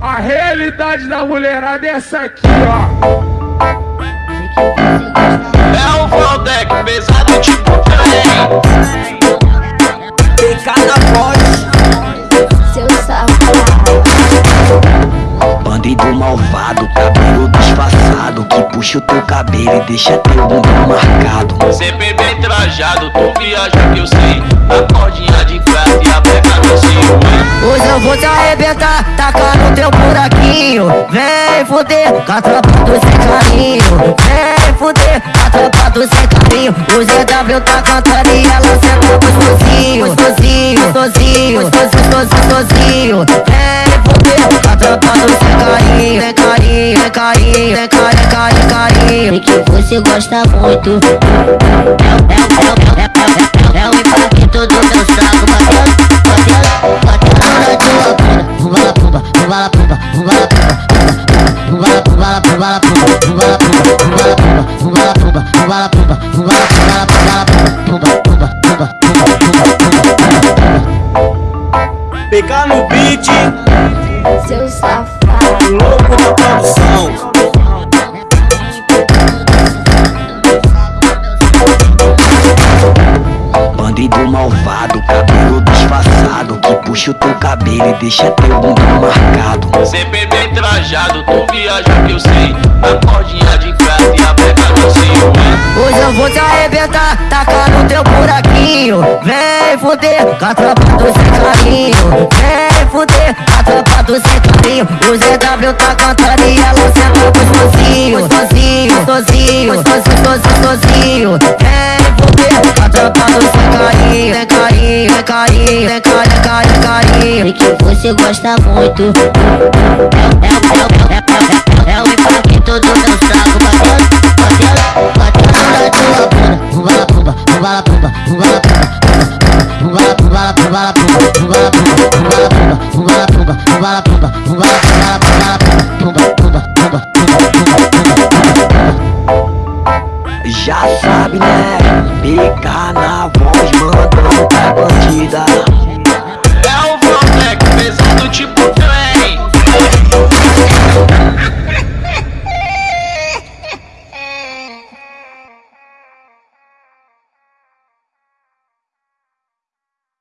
A realidade da mulherada é essa aqui, ó. É o Valdec, pesado tipo trem. Na voz. Seu safado. Bandido malvado, cabelo disfarçado Que puxa o teu cabelo e deixa teu bumbum marcado Sempre bem trajado, tu viaja que eu sei. A cordinha de prata e a cinto. Hoje eu vou te arrebentar, tacar no teu buraquinho Vem fuder, com a tropa do sem carinho Vem fuder, com a tropa do sem carinho O ZW tá cantando e ela senta gostosinho Gostosinho, gostosinho, gostosinho, gostosinho, Vem fuder, com a tropa do sem carinho Vem carinho, vem carinho, vem carinho, carinho, carinho E que você gosta muito. É, é, é, é, é, é, é o impacto do meu saco. PK no beat, Seu safado. louco da produção. Bandido malvado, cabelo disfarçado Que puxa o teu cabelo e deixa teu bumbum marcado. Sempre bem trajado, tu viaja que eu sei. A cordinha de prata e a pega no cinto. Hoje eu vou te arrebentar, tacar no teu buraquinho. Vem fuder, com a tropa do sem carinho Vem fuder, com a tropa do sem carinho O ZW tá cantando e ela senta gostosinho Gostosinho, gostosinho, gostosinho, gostosinho, carinho, vem carinho, carinho, carinho, E que você gosta muito. É, é, é, é, é, é, é o impacto do meu saco. Batendo, batendo, batendo na tua bunda. Pumba la pumba, pumba la pumba, pumba la pumba. Pumba la pumba la pumba la pumba, pumba la pumba, pumba la pumba, pumba la pumba, pumba la pumba, pumba la pumba, Já sabe né, pica na voz, mandando pra bandida